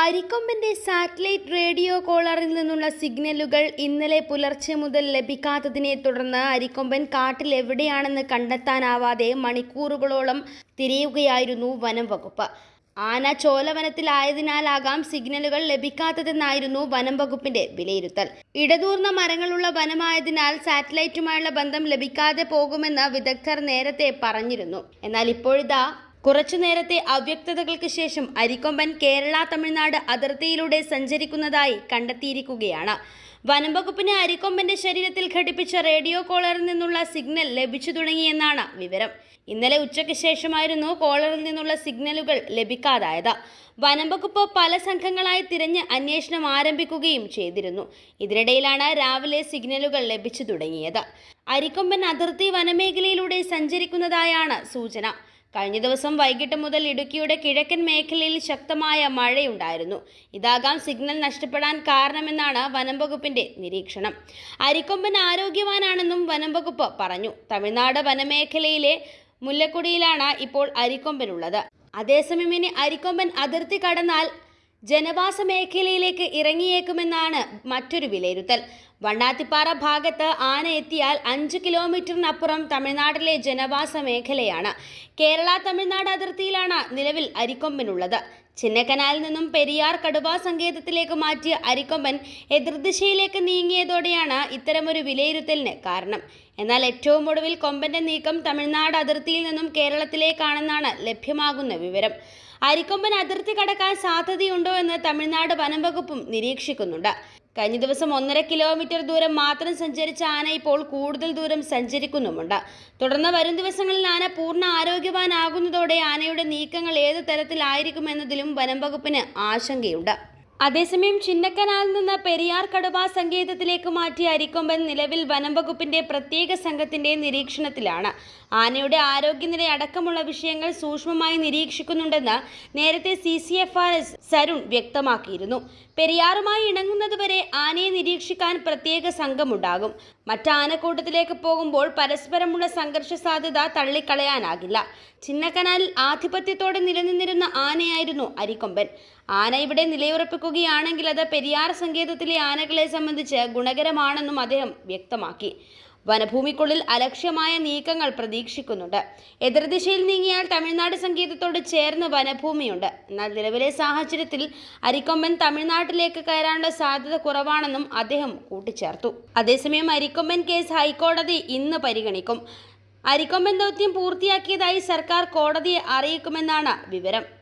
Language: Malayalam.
അരിക്കൊമ്പന്റെ സാറ്റലൈറ്റ് റേഡിയോ കോളറിൽ നിന്നുള്ള സിഗ്നലുകൾ ഇന്നലെ പുലർച്ചെ മുതൽ ലഭിക്കാത്തതിനെ തുടർന്ന് അരിക്കൊമ്പൻ കാട്ടിൽ എവിടെയാണെന്ന് കണ്ടെത്താനാവാതെ മണിക്കൂറുകളോളം തിരയുകയായിരുന്നു വനം വകുപ്പ്. ആന ചോലവനത്തിലായതിനാലാകാം സിഗ്നലുകൾ ലഭിക്കാത്തതെന്നായിരുന്നു വനം വകുപ്പിന്റെ വിലയിരുത്തൽ. ഇടതൂർന്ന മരങ്ങളുള്ള വനമായതിനാൽ സാറ്റലൈറ്റുമായുള്ള ബന്ധം ലഭിക്കാതെ പോകുമെന്ന് വിദഗ്ധർ നേരത്തെ പറഞ്ഞിരുന്നു. എന്നാൽ ഇപ്പോഴിതാ കുറച്ചു നേരത്തെ അവ്യക്തതകൾക്ക് ശേഷം അരിക്കൊമ്പൻ കേരള തമിഴ്നാട് അതിർത്തിയിലൂടെ സഞ്ചരിക്കുന്നതായി കണ്ടെത്തിയിരിക്കുകയാണ്. വനം വകുപ്പിന് അരിക്കൊമ്പന്റെ ശരീരത്തിൽ ഘടിപ്പിച്ച റേഡിയോ കോളറിൽ നിന്നുള്ള സിഗ്നൽ ലഭിച്ചു തുടങ്ങിയെന്നാണ് വിവരം. ഇന്നലെ ഉച്ചയ്ക്ക് ശേഷമായിരുന്നു കോളറിൽ നിന്നുള്ള സിഗ്നലുകൾ ലഭിക്കാതായത്. വനം വകുപ്പ് പല സംഘങ്ങളായി തിരഞ്ഞ് അന്വേഷണം ആരംഭിക്കുകയും ചെയ്തിരുന്നു. ഇതിനിടയിലാണ് രാവിലെ സിഗ്നലുകൾ ലഭിച്ചു തുടങ്ങിയത്. അരിക്കൊമ്പൻ അതിർത്തി വനമേഖലയിലൂടെ സഞ്ചരിക്കുന്നതായാണ് സൂചന. കഴിഞ്ഞ ദിവസം വൈകിട്ട് മുതൽ ഇടുക്കിയുടെ കിഴക്കൻ മേഖലയിൽ ശക്തമായ മഴയുണ്ടായിരുന്നു. ഇതാകാം സിഗ്നൽ നഷ്ടപ്പെടാൻ കാരണമെന്നാണ് വനം വകുപ്പിന്റെ നിരീക്ഷണം. അരിക്കൊമ്പൻ ആരോഗ്യവാനാണെന്നും വനം വകുപ്പ് പറഞ്ഞു. തമിഴ്നാട് വനമേഖലയിലെ മുല്ലക്കുടിയിലാണ് ഇപ്പോൾ അരിക്കൊമ്പനുള്ളത്. അതേസമയം ഇനി അരിക്കൊമ്പൻ അതിർത്തി കടന്നാൽ ജനവാസ മേഖലയിലേക്ക് ഇറങ്ങിയേക്കുമെന്നാണ് മറ്റൊരു വിലയിരുത്തൽ. വണ്ണാത്തിപ്പാറ ഭാഗത്ത് ആന എത്തിയാൽ അഞ്ച് കിലോമീറ്ററിനപ്പുറം തമിഴ്നാട്ടിലെ ജനവാസ മേഖലയാണ്. കേരള തമിഴ്നാട് അതിർത്തിയിലാണ് നിലവിൽ അരിക്കൊമ്പനുള്ളത്. ചിന്നക്കനാലിൽ നിന്നും പെരിയാർ കടുവാ സങ്കേതത്തിലേക്ക് മാറ്റിയ അരിക്കൊമ്പൻ എതിർദിശയിലേക്ക് നീങ്ങിയതോടെയാണ് ഇത്തരമൊരു വിലയിരുത്തലിന് കാരണം. എന്നാൽ ഏറ്റവും ഒടുവിൽ കൊമ്പന്റെ നീക്കം തമിഴ്നാട് അതിർത്തിയിൽ നിന്നും കേരളത്തിലേക്കാണെന്നാണ് ലഭ്യമാകുന്ന വിവരം. അരിക്കൊമ്പൻ അതിർത്തി കടക്കാൻ സാധ്യതയുണ്ടോ എന്ന് തമിഴ്നാട് വനം വകുപ്പും നിരീക്ഷിക്കുന്നുണ്ട്. കഴിഞ്ഞ ദിവസം ഒന്നര കിലോമീറ്റർ ദൂരം മാത്രം സഞ്ചരിച്ച ആന ഇപ്പോൾ കൂടുതൽ ദൂരം സഞ്ചരിക്കുന്നുമുണ്ട്. തുടർന്ന് വരും ദിവസങ്ങളിൽ ആന പൂർണ ആരോഗ്യവാനാകുന്നതോടെ ആനയുടെ നീക്കങ്ങൾ ഏത് തരത്തിലായിരിക്കുമെന്നതിലും വനം വകുപ്പിന് ആശങ്കയുണ്ട്. അതേസമയം ചിന്നക്കനാലിൽ നിന്ന് പെരിയാർ കടുവ സങ്കേതത്തിലേക്ക് മാറ്റിയ അരിക്കൊമ്പൻ നിലവിൽ വനം വകുപ്പിന്റെ പ്രത്യേക സംഘത്തിന്റെ നിരീക്ഷണത്തിലാണ്. ആനയുടെ ആരോഗ്യനില അടക്കമുള്ള വിഷയങ്ങൾ സൂക്ഷ്മമായി നിരീക്ഷിക്കുന്നുണ്ടെന്ന് നേരത്തെ C C F R S Sarun വ്യക്തമാക്കിയിരുന്നു. പെരിയാറുമായി ഇണങ്ങുന്നതുവരെ ആനയെ നിരീക്ഷിക്കാൻ പ്രത്യേക സംഘമുണ്ടാകും. മറ്റ് ആനക്കൂട്ടത്തിലേക്ക് പോകുമ്പോൾ പരസ്പരമുള്ള സംഘർഷ സാധ്യത തള്ളിക്കളയാനാകില്ല. ചിന്നക്കനാലിൽ ആധിപത്യത്തോടെ നിലനിന്നിരുന്ന ആനയായിരുന്നു അരിക്കൊമ്പൻ. ആന ഇവിടെ നിലയുറപ്പിക്കുകയാണെങ്കിൽ അത് പെരിയാർ സങ്കേതത്തിലെ ആനകളെ സംബന്ധിച്ച് ഗുണകരമാണെന്നും അദ്ദേഹം വ്യക്തമാക്കി. വനഭൂമിക്കുള്ളിൽ അലക്ഷ്യമായ നീക്കങ്ങൾ പ്രതീക്ഷിക്കുന്നുണ്ട്. എതിർദിശയിൽ നീങ്ങിയാൽ തമിഴ്നാട് സംഗീതത്തോട് ചേർന്ന് വനഭൂമിയുണ്ട്. എന്നാൽ നിലവിലെ സാഹചര്യത്തിൽ അരിക്കൊമ്പൻ തമിഴ്നാട്ടിലേക്ക് കയറാനുള്ള സാധ്യത കുറവാണെന്നും അദ്ദേഹം കൂട്ടിച്ചേർത്തു. അതേസമയം അരിക്കൊമ്പൻ കേസ് ഹൈക്കോടതി ഇന്ന് പരിഗണിക്കും. അരിക്കൊമ്പൻ ദൗത്യം പൂർത്തിയാക്കിയതായി സർക്കാർ കോടതിയെ അറിയിക്കുമെന്നാണ് വിവരം.